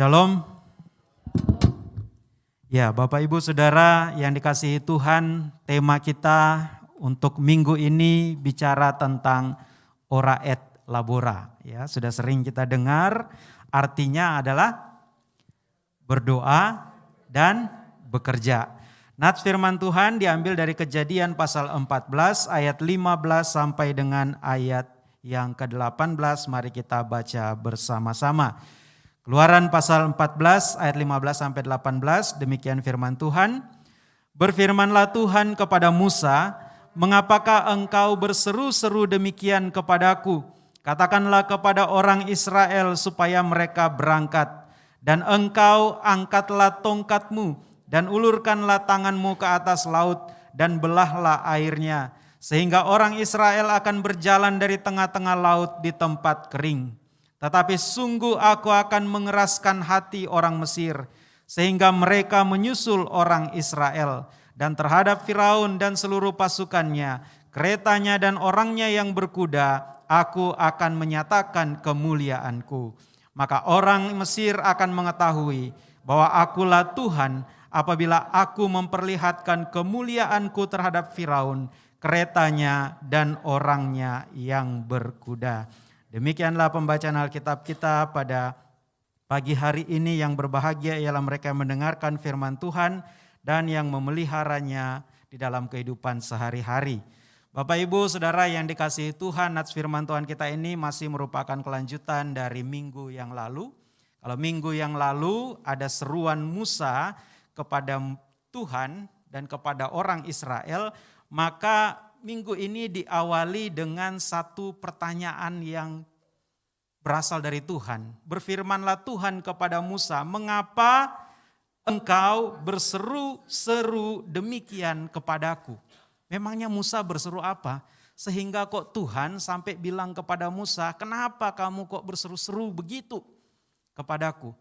Shalom. Ya, Bapak Ibu Saudara yang dikasihi Tuhan, tema kita untuk minggu ini bicara tentang ora et labora. Ya, sudah sering kita dengar, artinya adalah berdoa dan bekerja. Nats firman Tuhan diambil dari kejadian pasal 14 ayat 15 sampai dengan ayat yang ke-18. Mari kita baca bersama-sama. Keluaran pasal 14 ayat 15 sampai 18 demikian firman Tuhan. Berfirmanlah Tuhan kepada Musa, "Mengapakah engkau berseru-seru demikian kepadaku? Katakanlah kepada orang Israel supaya mereka berangkat, dan engkau angkatlah tongkatmu dan ulurkanlah tanganmu ke atas laut dan belahlah airnya, sehingga orang Israel akan berjalan dari tengah-tengah laut di tempat kering. Tetapi sungguh aku akan mengeraskan hati orang Mesir, sehingga mereka menyusul orang Israel. Dan terhadap Firaun dan seluruh pasukannya, keretanya dan orangnya yang berkuda, aku akan menyatakan kemuliaanku. Maka orang Mesir akan mengetahui bahwa akulah Tuhan apabila aku memperlihatkan kemuliaanku terhadap Firaun, keretanya dan orangnya yang berkuda. Demikianlah pembacaan Alkitab kita pada pagi hari ini yang berbahagia ialah mereka mendengarkan firman Tuhan dan yang memeliharanya di dalam kehidupan sehari-hari. Bapak Ibu Saudara yang dikasihi Tuhan, nats firman Tuhan kita ini masih merupakan kelanjutan dari minggu yang lalu. Kalau minggu yang lalu ada seruan Musa kepada Tuhan dan kepada orang Israel, maka minggu ini diawali dengan satu pertanyaan yang berasal dari Tuhan. Berfirmanlah Tuhan kepada Musa, "Mengapa engkau berseru-seru demikian kepadaku?" Memangnya Musa berseru apa? Sehingga kok Tuhan sampai bilang kepada Musa, "Kenapa kamu kok berseru-seru begitu kepadaku?"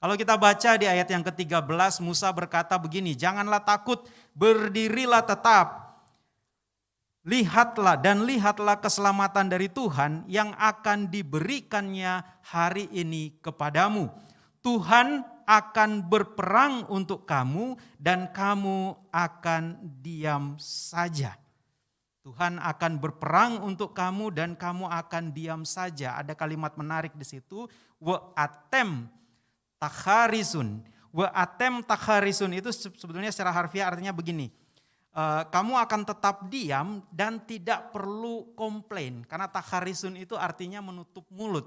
Kalau kita baca di ayat yang ke-13, Musa berkata begini, janganlah takut, berdirilah tetap. Lihatlah dan lihatlah keselamatan dari Tuhan yang akan diberikannya hari ini kepadamu. Tuhan akan berperang untuk kamu dan kamu akan diam saja. Tuhan akan berperang untuk kamu dan kamu akan diam saja. Ada kalimat menarik di situ, wa atem takharisun. Wa atem takharisun itu sebetulnya secara harfiah artinya begini. Uh, kamu akan tetap diam dan tidak perlu komplain. Karena takharisun itu artinya menutup mulut.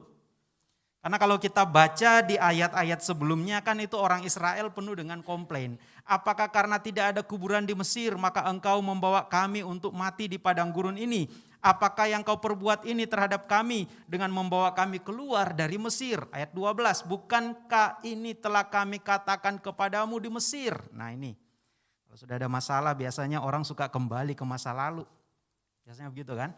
Karena kalau kita baca di ayat-ayat sebelumnya kan itu orang Israel penuh dengan komplain. Apakah karena tidak ada kuburan di Mesir maka engkau membawa kami untuk mati di padang gurun ini? apakah yang kau perbuat ini terhadap kami dengan membawa kami keluar dari Mesir? Ayat 12, bukankah ini telah kami katakan kepadamu di Mesir? Nah ini, kalau sudah ada masalah biasanya orang suka kembali ke masa lalu. Biasanya begitu kan?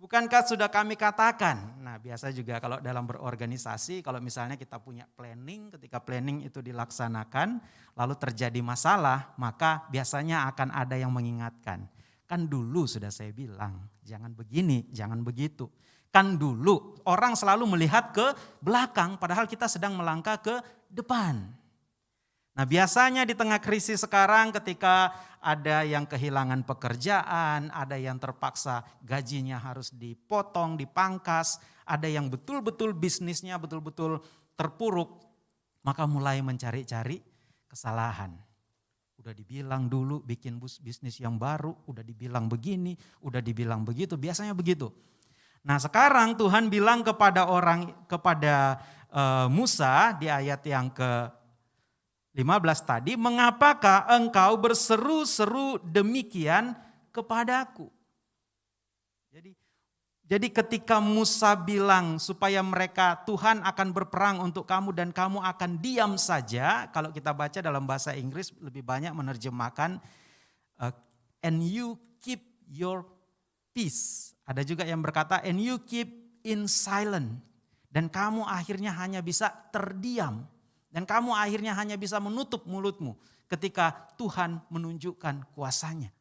Bukankah sudah kami katakan? Nah biasa juga kalau dalam berorganisasi, kalau misalnya kita punya planning, ketika planning itu dilaksanakan, lalu terjadi masalah, maka biasanya akan ada yang mengingatkan. Kan dulu sudah saya bilang, jangan begini, jangan begitu. Kan dulu orang selalu melihat ke belakang padahal kita sedang melangkah ke depan. Nah biasanya di tengah krisis sekarang ketika ada yang kehilangan pekerjaan, ada yang terpaksa gajinya harus dipotong, dipangkas, ada yang betul-betul bisnisnya betul-betul terpuruk, maka mulai mencari-cari kesalahan. Udah dibilang dulu bikin bisnis yang baru, udah dibilang begini, udah dibilang begitu, biasanya begitu. Nah sekarang Tuhan bilang kepada orang, kepada uh, Musa di ayat yang ke 15 tadi, mengapakah engkau berseru-seru demikian kepadaku? Jadi jadi ketika Musa bilang supaya mereka Tuhan akan berperang untuk kamu dan kamu akan diam saja. Kalau kita baca dalam bahasa Inggris lebih banyak menerjemahkan uh, and you keep your peace. Ada juga yang berkata and you keep in silent. Dan kamu akhirnya hanya bisa terdiam. Dan kamu akhirnya hanya bisa menutup mulutmu ketika Tuhan menunjukkan kuasanya.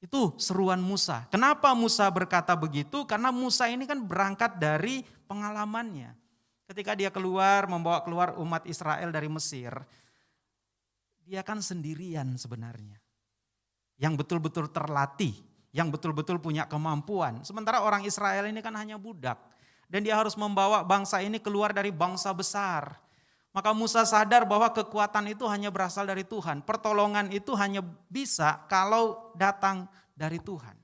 Itu seruan Musa. Kenapa Musa berkata begitu? Karena Musa ini kan berangkat dari pengalamannya. Ketika dia keluar, membawa keluar umat Israel dari Mesir, dia kan sendirian sebenarnya. Yang betul-betul terlatih, yang betul-betul punya kemampuan. Sementara orang Israel ini kan hanya budak. Dan dia harus membawa bangsa ini keluar dari bangsa besar. Maka Musa sadar bahwa kekuatan itu hanya berasal dari Tuhan. Pertolongan itu hanya bisa kalau datang dari Tuhan.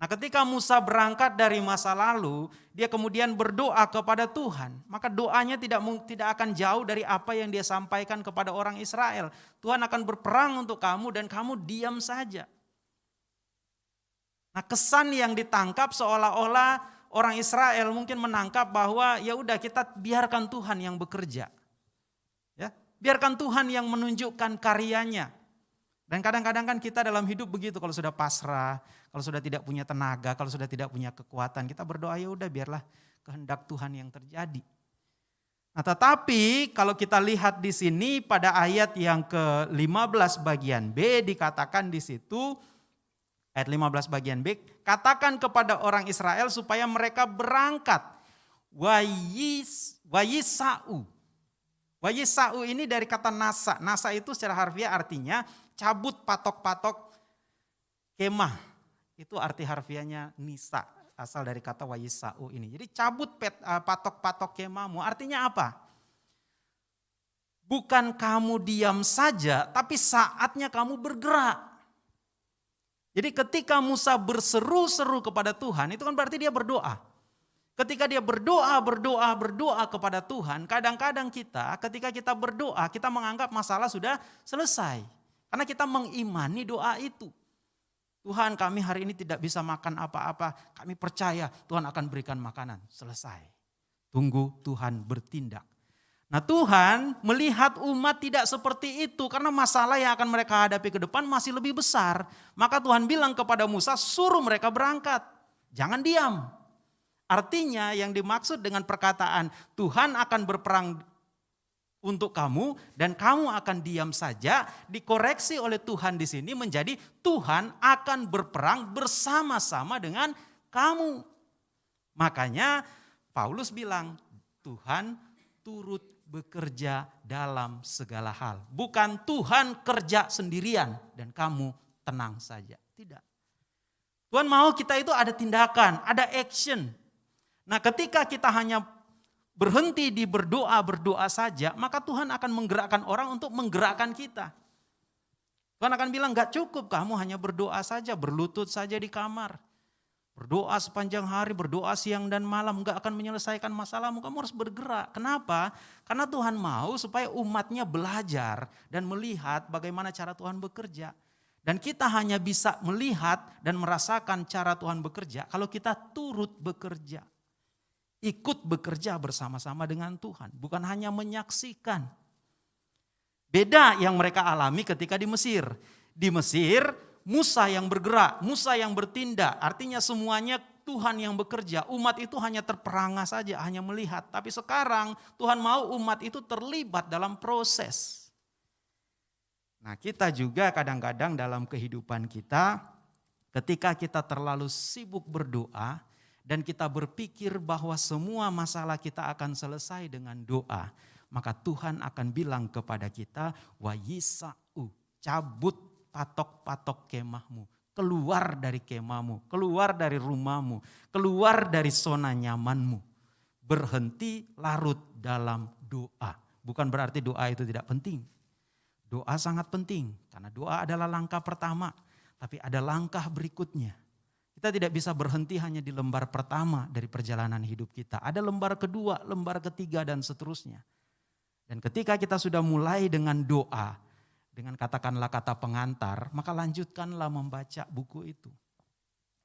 Nah, ketika Musa berangkat dari masa lalu, dia kemudian berdoa kepada Tuhan. Maka doanya tidak tidak akan jauh dari apa yang dia sampaikan kepada orang Israel. Tuhan akan berperang untuk kamu dan kamu diam saja. Nah, kesan yang ditangkap seolah-olah orang Israel mungkin menangkap bahwa ya udah kita biarkan Tuhan yang bekerja. Biarkan Tuhan yang menunjukkan karyanya. Dan kadang-kadang kan kita dalam hidup begitu kalau sudah pasrah, kalau sudah tidak punya tenaga, kalau sudah tidak punya kekuatan, kita berdoa ya udah biarlah kehendak Tuhan yang terjadi. Nah, tetapi kalau kita lihat di sini pada ayat yang ke-15 bagian B dikatakan di situ ayat 15 bagian B, katakan kepada orang Israel supaya mereka berangkat. Wayis wayisau. Wayisau ini dari kata nasa. Nasa itu secara harfiah artinya cabut patok-patok kemah. Itu arti harfiahnya nisa, asal dari kata wayisau ini. Jadi cabut eh, patok-patok kemahmu, artinya apa? Bukan kamu diam saja, tapi saatnya kamu bergerak. Jadi ketika Musa berseru-seru kepada Tuhan, itu kan berarti dia berdoa. Ketika dia berdoa, berdoa, berdoa kepada Tuhan, kadang-kadang kita ketika kita berdoa, kita menganggap masalah sudah selesai. Karena kita mengimani doa itu. Tuhan kami hari ini tidak bisa makan apa-apa, kami percaya Tuhan akan berikan makanan. Selesai. Tunggu Tuhan bertindak. Nah Tuhan melihat umat tidak seperti itu karena masalah yang akan mereka hadapi ke depan masih lebih besar. Maka Tuhan bilang kepada Musa suruh mereka berangkat. Jangan diam. Artinya yang dimaksud dengan perkataan Tuhan akan berperang untuk kamu dan kamu akan diam saja dikoreksi oleh Tuhan di sini menjadi Tuhan akan berperang bersama-sama dengan kamu. Makanya Paulus bilang Tuhan turut bekerja dalam segala hal. Bukan Tuhan kerja sendirian dan kamu tenang saja. Tidak. Tuhan mau kita itu ada tindakan, ada action. Nah ketika kita hanya berhenti di berdoa-berdoa saja, maka Tuhan akan menggerakkan orang untuk menggerakkan kita. Tuhan akan bilang gak cukup kamu hanya berdoa saja, berlutut saja di kamar. Berdoa sepanjang hari, berdoa siang dan malam, gak akan menyelesaikan masalahmu. Kamu harus bergerak. Kenapa? Karena Tuhan mau supaya umatnya belajar dan melihat bagaimana cara Tuhan bekerja. Dan kita hanya bisa melihat dan merasakan cara Tuhan bekerja kalau kita turut bekerja ikut bekerja bersama-sama dengan Tuhan, bukan hanya menyaksikan. Beda yang mereka alami ketika di Mesir. Di Mesir, Musa yang bergerak, Musa yang bertindak, artinya semuanya Tuhan yang bekerja. Umat itu hanya terperangah saja, hanya melihat. Tapi sekarang Tuhan mau umat itu terlibat dalam proses. Nah, kita juga kadang-kadang dalam kehidupan kita, ketika kita terlalu sibuk berdoa, dan kita berpikir bahwa semua masalah kita akan selesai dengan doa, maka Tuhan akan bilang kepada kita, wa yisa'u, cabut patok-patok kemahmu, keluar dari kemahmu, keluar dari rumahmu, keluar dari zona nyamanmu. Berhenti larut dalam doa. Bukan berarti doa itu tidak penting. Doa sangat penting karena doa adalah langkah pertama, tapi ada langkah berikutnya kita tidak bisa berhenti hanya di lembar pertama dari perjalanan hidup kita. Ada lembar kedua, lembar ketiga dan seterusnya. Dan ketika kita sudah mulai dengan doa, dengan katakanlah kata pengantar, maka lanjutkanlah membaca buku itu.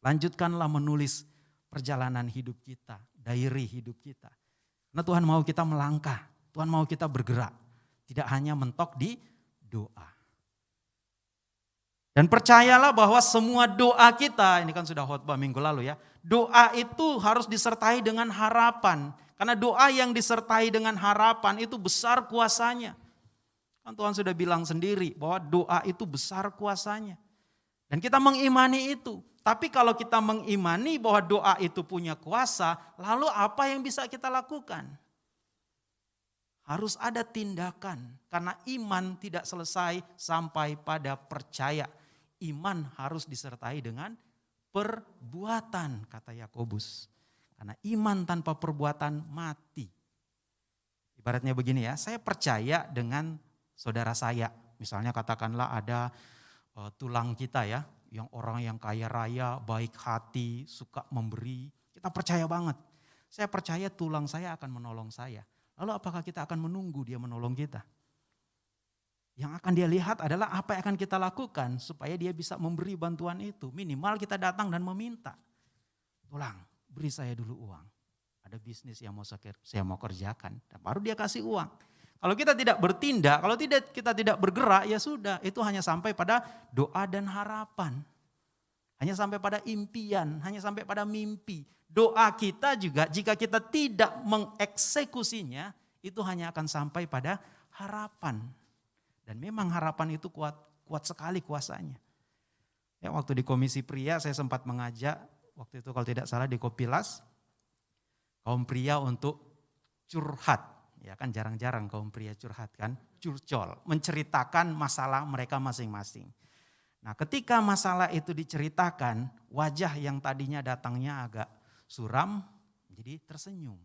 Lanjutkanlah menulis perjalanan hidup kita, diary hidup kita. Karena Tuhan mau kita melangkah, Tuhan mau kita bergerak. Tidak hanya mentok di doa. Dan percayalah bahwa semua doa kita, ini kan sudah khotbah minggu lalu ya, doa itu harus disertai dengan harapan. Karena doa yang disertai dengan harapan itu besar kuasanya. Kan Tuhan sudah bilang sendiri bahwa doa itu besar kuasanya. Dan kita mengimani itu. Tapi kalau kita mengimani bahwa doa itu punya kuasa, lalu apa yang bisa kita lakukan? harus ada tindakan. Karena iman tidak selesai sampai pada percaya. Iman harus disertai dengan perbuatan, kata Yakobus. Karena iman tanpa perbuatan mati. Ibaratnya begini ya, saya percaya dengan saudara saya. Misalnya katakanlah ada uh, tulang kita ya, yang orang yang kaya raya, baik hati, suka memberi. Kita percaya banget. Saya percaya tulang saya akan menolong saya. Lalu apakah kita akan menunggu dia menolong kita? Yang akan dia lihat adalah apa yang akan kita lakukan supaya dia bisa memberi bantuan itu. Minimal kita datang dan meminta. Tulang, beri saya dulu uang. Ada bisnis yang mau saya mau kerjakan. Dan baru dia kasih uang. Kalau kita tidak bertindak, kalau tidak kita tidak bergerak, ya sudah. Itu hanya sampai pada doa dan harapan. Hanya sampai pada impian, hanya sampai pada mimpi. Doa kita juga jika kita tidak mengeksekusinya, itu hanya akan sampai pada harapan. Dan memang harapan itu kuat kuat sekali kuasanya. Ya, waktu di komisi pria saya sempat mengajak, waktu itu kalau tidak salah di Kopilas, kaum pria untuk curhat. Ya kan jarang-jarang kaum pria curhat kan, curcol, menceritakan masalah mereka masing-masing. Nah ketika masalah itu diceritakan, wajah yang tadinya datangnya agak suram, jadi tersenyum.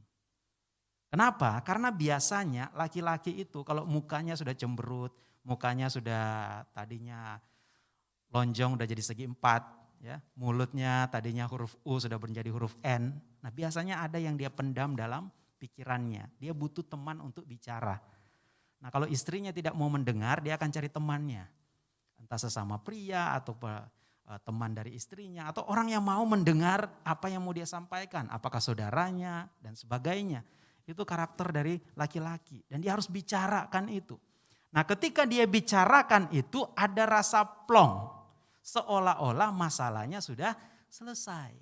Kenapa? Karena biasanya laki-laki itu kalau mukanya sudah cemberut, mukanya sudah tadinya lonjong udah jadi segi empat, ya mulutnya tadinya huruf U sudah menjadi huruf N. Nah biasanya ada yang dia pendam dalam pikirannya. Dia butuh teman untuk bicara. Nah kalau istrinya tidak mau mendengar, dia akan cari temannya. Entah sesama pria atau eh, teman dari istrinya atau orang yang mau mendengar apa yang mau dia sampaikan, apakah saudaranya dan sebagainya. Itu karakter dari laki-laki dan dia harus bicarakan itu. Nah ketika dia bicarakan itu ada rasa plong. Seolah-olah masalahnya sudah selesai.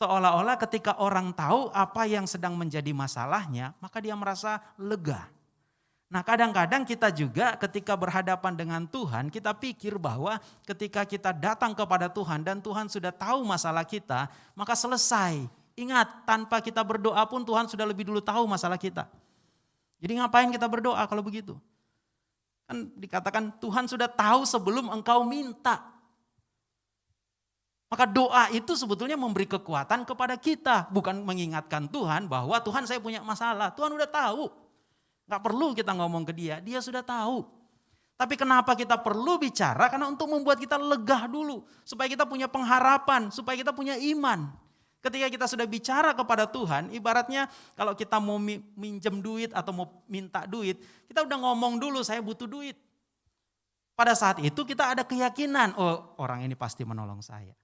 Seolah-olah ketika orang tahu apa yang sedang menjadi masalahnya, maka dia merasa lega. Nah kadang-kadang kita juga ketika berhadapan dengan Tuhan, kita pikir bahwa ketika kita datang kepada Tuhan dan Tuhan sudah tahu masalah kita, maka selesai. Ingat, tanpa kita berdoa pun Tuhan sudah lebih dulu tahu masalah kita. Jadi ngapain kita berdoa kalau begitu? Kan dikatakan Tuhan sudah tahu sebelum engkau minta. Maka doa itu sebetulnya memberi kekuatan kepada kita. Bukan mengingatkan Tuhan bahwa Tuhan saya punya masalah. Tuhan udah tahu. Gak perlu kita ngomong ke dia, dia sudah tahu. Tapi kenapa kita perlu bicara? Karena untuk membuat kita lega dulu. Supaya kita punya pengharapan, supaya kita punya iman. Ketika kita sudah bicara kepada Tuhan, ibaratnya kalau kita mau minjem duit atau mau minta duit, kita udah ngomong dulu saya butuh duit. Pada saat itu kita ada keyakinan, oh orang ini pasti menolong saya.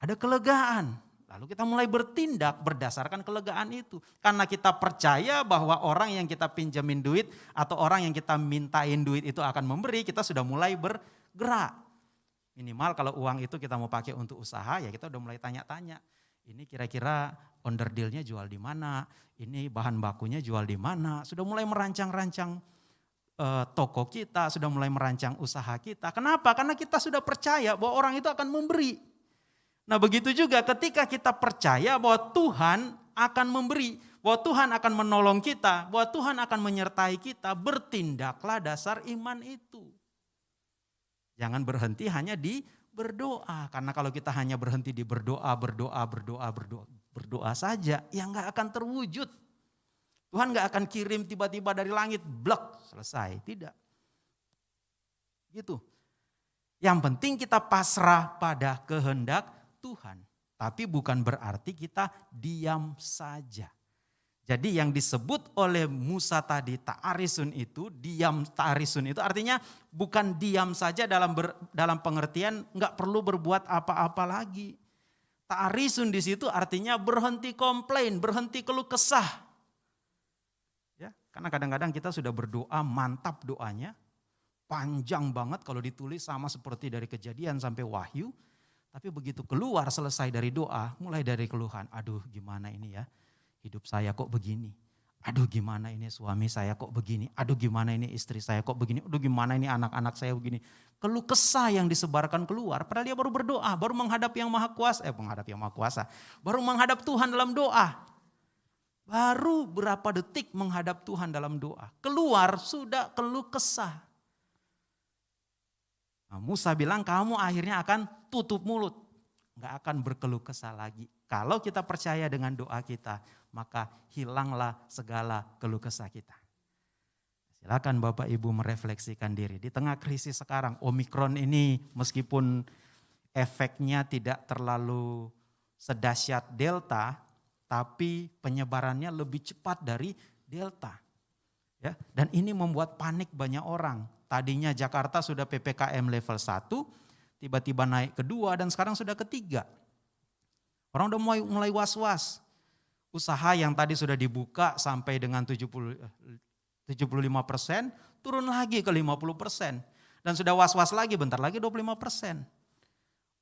Ada kelegaan, lalu kita mulai bertindak berdasarkan kelegaan itu. Karena kita percaya bahwa orang yang kita pinjamin duit atau orang yang kita mintain duit itu akan memberi, kita sudah mulai bergerak. Minimal kalau uang itu kita mau pakai untuk usaha, ya kita udah mulai tanya-tanya ini kira-kira dealnya jual di mana, ini bahan bakunya jual di mana, sudah mulai merancang-rancang uh, toko kita, sudah mulai merancang usaha kita. Kenapa? Karena kita sudah percaya bahwa orang itu akan memberi. Nah begitu juga ketika kita percaya bahwa Tuhan akan memberi, bahwa Tuhan akan menolong kita, bahwa Tuhan akan menyertai kita, bertindaklah dasar iman itu. Jangan berhenti hanya di berdoa. Karena kalau kita hanya berhenti di berdoa, berdoa, berdoa, berdoa, berdoa saja, ya nggak akan terwujud. Tuhan nggak akan kirim tiba-tiba dari langit, blok, selesai. Tidak. Gitu. Yang penting kita pasrah pada kehendak Tuhan. Tapi bukan berarti kita diam saja. Jadi yang disebut oleh Musa tadi ta'arisun itu, diam ta'arisun itu artinya bukan diam saja dalam ber, dalam pengertian nggak perlu berbuat apa-apa lagi. Ta'arisun di situ artinya berhenti komplain, berhenti keluh kesah. Ya, karena kadang-kadang kita sudah berdoa mantap doanya, panjang banget kalau ditulis sama seperti dari kejadian sampai wahyu. Tapi begitu keluar selesai dari doa, mulai dari keluhan, aduh gimana ini ya hidup saya kok begini. Aduh gimana ini suami saya kok begini. Aduh gimana ini istri saya kok begini. Aduh gimana ini anak-anak saya begini. Keluh kesah yang disebarkan keluar. Padahal dia baru berdoa. Baru menghadap yang maha kuasa. Eh menghadap yang maha kuasa. Baru menghadap Tuhan dalam doa. Baru berapa detik menghadap Tuhan dalam doa. Keluar sudah keluh kesah. Nah, Musa bilang kamu akhirnya akan tutup mulut. Nggak akan berkeluh kesah lagi. Kalau kita percaya dengan doa kita, maka hilanglah segala keluh kesah kita. Silakan Bapak Ibu merefleksikan diri. Di tengah krisis sekarang, Omikron ini meskipun efeknya tidak terlalu sedahsyat Delta, tapi penyebarannya lebih cepat dari Delta. Ya, dan ini membuat panik banyak orang. Tadinya Jakarta sudah PPKM level 1, tiba-tiba naik kedua dan sekarang sudah ketiga. Orang udah mulai mulai was-was. Usaha yang tadi sudah dibuka sampai dengan 70 75 persen, turun lagi ke 50 persen. Dan sudah was-was lagi, bentar lagi 25 persen.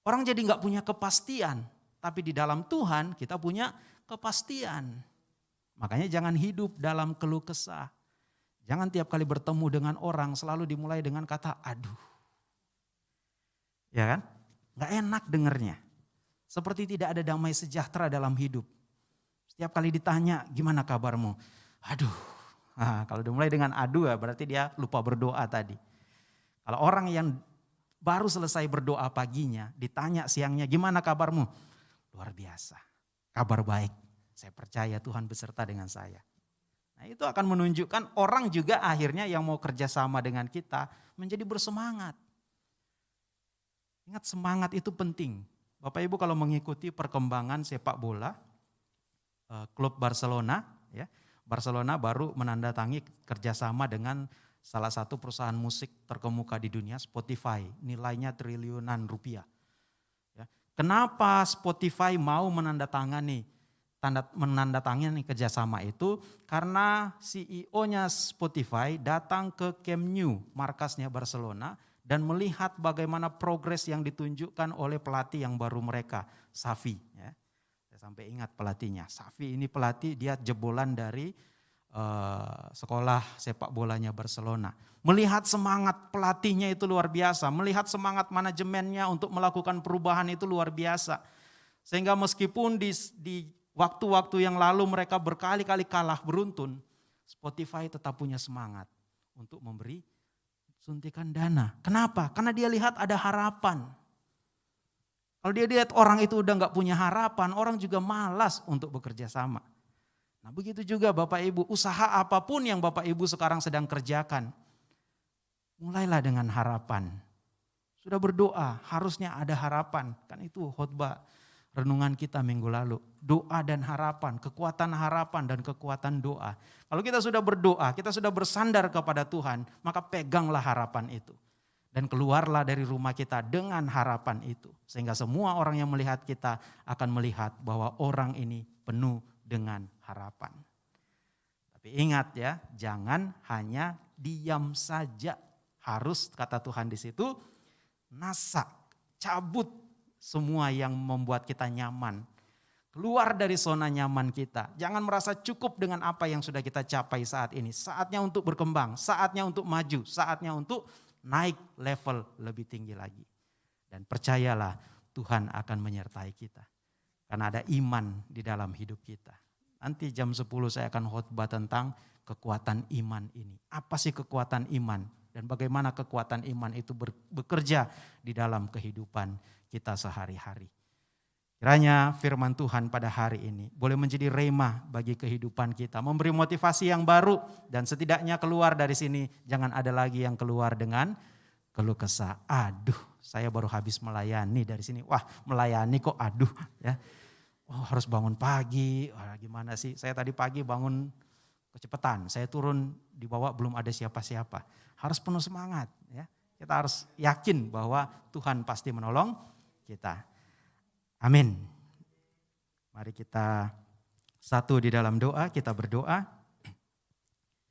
Orang jadi nggak punya kepastian. Tapi di dalam Tuhan kita punya kepastian. Makanya jangan hidup dalam keluh kesah. Jangan tiap kali bertemu dengan orang selalu dimulai dengan kata aduh. Ya kan? Gak enak dengernya. Seperti tidak ada damai sejahtera dalam hidup. Setiap kali ditanya gimana kabarmu? Aduh. Nah, kalau dimulai dengan aduh ya berarti dia lupa berdoa tadi. Kalau orang yang baru selesai berdoa paginya, ditanya siangnya gimana kabarmu? Luar biasa. Kabar baik. Saya percaya Tuhan beserta dengan saya. Nah itu akan menunjukkan orang juga akhirnya yang mau kerjasama dengan kita menjadi bersemangat. Ingat semangat itu penting. Bapak Ibu kalau mengikuti perkembangan sepak bola, klub Barcelona, ya Barcelona baru menandatangi kerjasama dengan salah satu perusahaan musik terkemuka di dunia, Spotify, nilainya triliunan rupiah. Kenapa Spotify mau menandatangani tanda menandatangani kerjasama itu? Karena CEO-nya Spotify datang ke Camp Nou, markasnya Barcelona, dan melihat bagaimana progres yang ditunjukkan oleh pelatih yang baru mereka, Safi. Ya. Sampai ingat pelatihnya. Safi ini pelatih, dia jebolan dari uh, sekolah sepak bolanya Barcelona. Melihat semangat pelatihnya itu luar biasa, melihat semangat manajemennya untuk melakukan perubahan itu luar biasa. Sehingga meskipun di, di waktu-waktu yang lalu mereka berkali-kali kalah beruntun, Spotify tetap punya semangat untuk memberi suntikan dana. Kenapa? Karena dia lihat ada harapan. Kalau dia lihat orang itu udah nggak punya harapan, orang juga malas untuk bekerja sama. Nah begitu juga Bapak Ibu, usaha apa pun yang Bapak Ibu sekarang sedang kerjakan, mulailah dengan harapan. Sudah berdoa, harusnya ada harapan. Kan itu khotbah renungan kita minggu lalu. Doa dan harapan, kekuatan harapan dan kekuatan doa. Kalau kita sudah berdoa, kita sudah bersandar kepada Tuhan, maka peganglah harapan itu. Dan keluarlah dari rumah kita dengan harapan itu. Sehingga semua orang yang melihat kita akan melihat bahwa orang ini penuh dengan harapan. Tapi ingat ya, jangan hanya diam saja. Harus kata Tuhan di situ, nasak, cabut semua yang membuat kita nyaman. Keluar dari zona nyaman kita. Jangan merasa cukup dengan apa yang sudah kita capai saat ini. Saatnya untuk berkembang, saatnya untuk maju, saatnya untuk naik level lebih tinggi lagi. Dan percayalah Tuhan akan menyertai kita. Karena ada iman di dalam hidup kita. Nanti jam 10 saya akan khotbah tentang kekuatan iman ini. Apa sih kekuatan iman? Dan bagaimana kekuatan iman itu bekerja di dalam kehidupan kita sehari-hari. Kiranya firman Tuhan pada hari ini boleh menjadi remah bagi kehidupan kita, memberi motivasi yang baru dan setidaknya keluar dari sini jangan ada lagi yang keluar dengan keluh kesah. Aduh, saya baru habis melayani dari sini. Wah, melayani kok aduh ya oh, harus bangun pagi, Wah, gimana sih? Saya tadi pagi bangun kecepatan, saya turun di bawah belum ada siapa-siapa. Harus penuh semangat ya. Kita harus yakin bahwa Tuhan pasti menolong kita. Amin. Mari kita satu di dalam doa, kita berdoa.